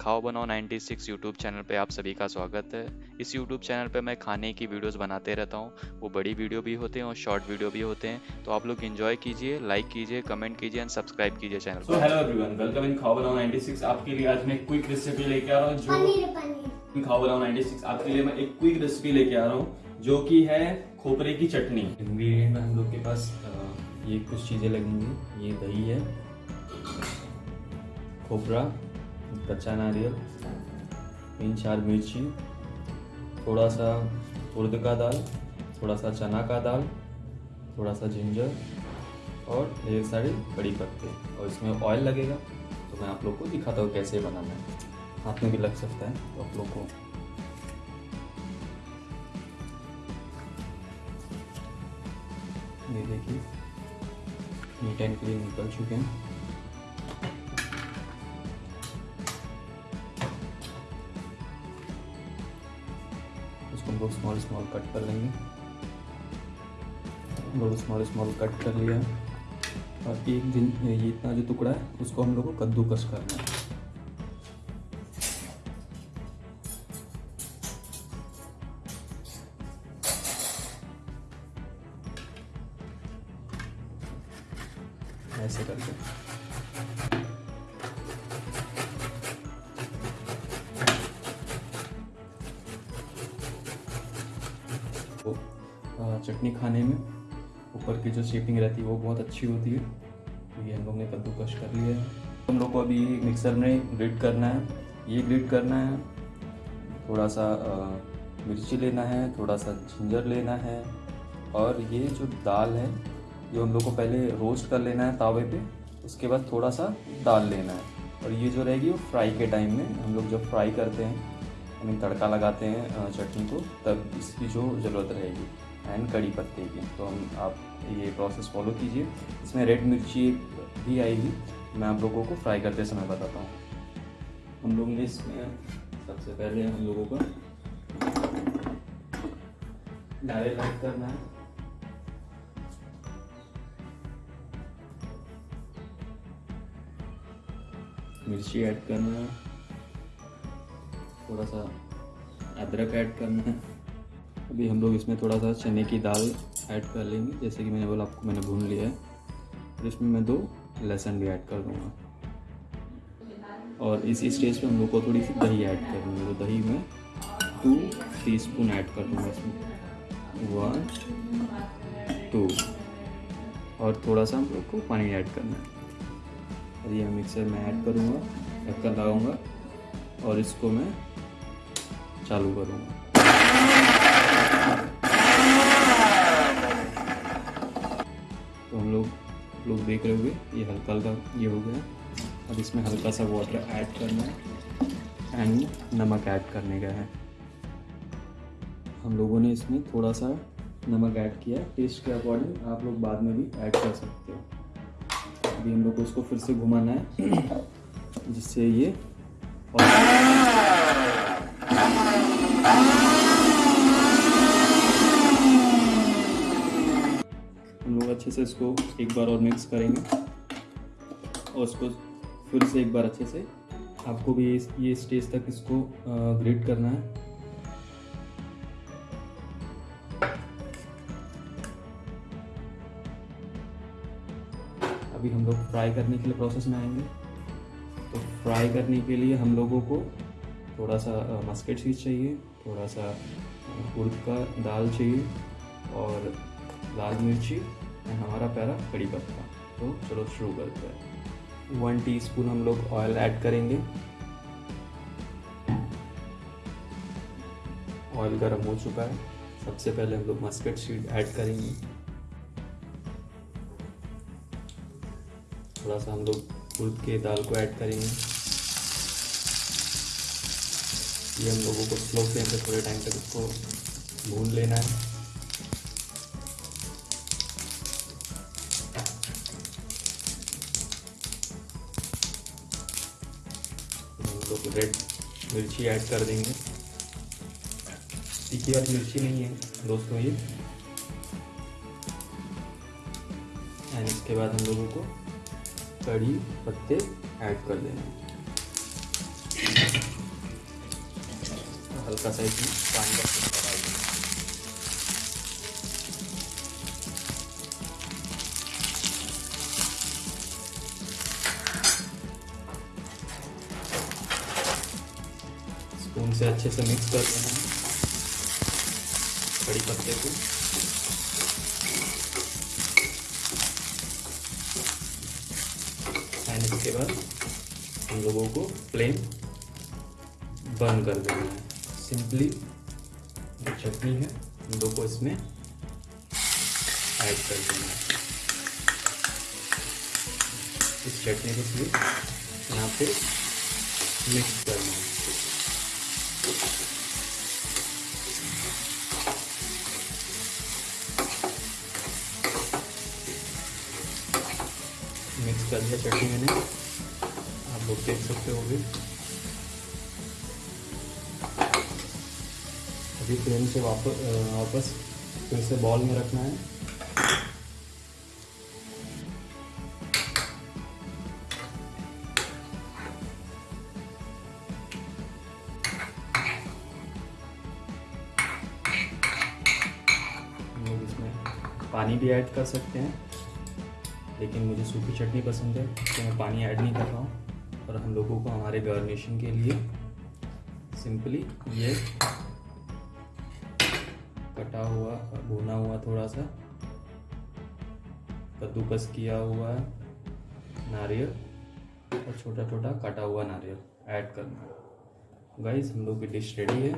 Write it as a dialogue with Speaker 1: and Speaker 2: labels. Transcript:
Speaker 1: खाओ बनाओ 96 YouTube channel पे आप सभी का स्वागत है। इस यूट्यूब चैनल पे मैं खाने की वीडियोस बनाते रहता हूँ। वो बड़ी वीडियो भी होते हैं और शॉर्ट वीडियो भी होते हैं। तो आप लोग इन्जॉय कीजिए लाइक कीजिए कमेंट कीजिए एंड सब्सक्राइब कीजिए channel
Speaker 2: so hello everyone welcome in Khao Banao 96 आपके लिए आज मैं क्विक रेसिपी लेके आ रहा हूँ जो खाओ बनाओ 96 आपके लिए मैं एक क्विक रेसिपी लेके आ रहा हूँ जो कि है खोपरे की चटनी। इंग्रेडिएंट में हम लोग के पास ये कुछ चीज़ें लगेंगी। ये दही है खोपरा कच्चा नारियल तीन चार मिर्ची, थोड़ा सा उर्द का दाल, थोड़ा सा चना का दाल, थोड़ा सा जिंजर और ढेर सारे कड़ी पत्ते। और इसमें ऑयल लगेगा तो मैं आप लोग को दिखाता हूँ कैसे बनाना है। हाथ में भी लग सकता है तो आप लोग को। ये देखिए, नीट एंड क्लीन निकल चुके हैं। इसको हम लोग स्मॉल स्मॉल कट कर लेंगे। हम लोग स्मॉल स्मॉल कट कर लिया। और एक दिन ये इतना जो टुकड़ा है, उसको हम लोग को कद्दूकस करना है। ऐसे करके। चटनी खाने में। ऊपर की जो शेपिंग रहती है, वो बहुत अच्छी होती है। तो ये हम लोग ने कद्दूकश कर लिया है। हम लोग को अभी मिक्सर में ग्रिड करना है। ये ग्रिड करना है। थोड़ा सा मिर्ची लेना है, थोड़ा सा जिंजर लेना है। और ये जो दाल है, ये हम लोग को पहले रोस्ट कर लेना है तावे पे। उसके बाद थोड़ा सा दाल लेना है। और ये जो रहेगी, वो फ्राई के टाइम में हम लोग जब फ्राई करते हैं, यानी तड़का लगाते हैं चटनी को, तब इसकी जो ज़रूरत रहेगी। एंड कड़ी पत्ते की। तो हम आप ये प्रोसेस फॉलो कीजिए। इसमें रेड मिर्ची भी आएगी। मैं आप लोगों को फ्राई करते समय बताता हूँ। हम लोग ने इसमें सबसे पहले हम लोगों को नारियल ऐड करना है। मिर्ची ऐड करना है। थोड़ा सा अदरक ऐड करना है। अभी हम लोग इसमें थोड़ा सा चने की दाल ऐड कर लेंगे, जैसे कि मैंने बोला आपको मैंने भून लिया है। और इसमें मैं दो लहसुन भी ऐड कर दूँगा। और इस स्टेज पे हम लोग को थोड़ी सी दही ऐड करनी है तो दही में टू टी स्पून ऐड कर दूँगा इसमें। वन टू और थोड़ा सा हम लोग को पानी ऐड करना है। और ये मिक्सर में ऐड करूँगा ढक्कन लगाऊँगा। और इसको मैं चालू करूँगा। तो हम लोग लोग देख रहे होंगे, ये हल्का हल्का ये हो गया। अब इसमें हल्का सा वाटर ऐड करना है एंड नमक ऐड करने का है। हम लोगों ने इसमें थोड़ा सा नमक ऐड किया है। टेस्ट के अकॉर्डिंग आप लोग बाद में भी ऐड कर सकते हो। अभी हम लोग को इसको फिर से घुमाना है, जिससे ये हम लोग अच्छे से इसको एक बार और मिक्स करेंगे। और इसको फिर से एक बार अच्छे से आपको भी ये स्टेज तक इसको ग्रेट करना है। अभी हम लोग फ्राई करने के लिए प्रोसेस में आएँगे। तो फ्राई करने के लिए हम लोगों को थोड़ा सा मस्केट सीज चाहिए थोड़ा सा उड़द का दाल चाहिए और लाल मिर्ची। हमारा प्यारा कड़ी पत्ता। तो चलो शुरू करते हैं। वन टीस्पून हम लोग ऑयल ऐड करेंगे। ऑयल गर्म हो चुका है। सबसे पहले हम लोग मस्कट सीड ऐड करेंगे। थोड़ा सा हम लोग उड़द के दाल को ऐड करेंगे। ये हम लोगों को स्लो फ्लेम पे थोड़े टाइम तक इसको भून लेना है। तो रेड मिर्ची ऐड कर देंगे। तीखी वाली मिर्ची नहीं है, दोस्तों ये। एंड इसके बाद हम लोगों को कड़ी पत्ते ऐड कर देंगे। हल्का सा इसमें पानी का छिड़का डाल देंगे स्पून से अच्छे से मिक्स कर देना है। कड़ी पत्ते को। एंड इसके बाद हम लोगों को फ्लेम बंद कर देना है। सिंपली जो चटनी है, हम लोग को इसमें ऐड कर देना है। इस चटनी को सिर्फ़ यहाँ पे मिक्स करना है मिक्स कर दिया चटनी मैंने। आप लोग देख सकते हो भी अभी फ्लेम से वापस वापस फिर से बॉल में रखना है। पानी भी ऐड कर सकते हैं। लेकिन मुझे सूखी चटनी पसंद है तो मैं पानी ऐड नहीं कर रहा हूँ। और हम लोगों को हमारे गार्निशिंग के लिए सिंपली ये कटा हुआ, भुना हुआ थोड़ा सा कद्दूकस किया हुआ नारियल और छोटा छोटा कटा हुआ नारियल ऐड करना गाइस, हम लोग की डिश रेडी है।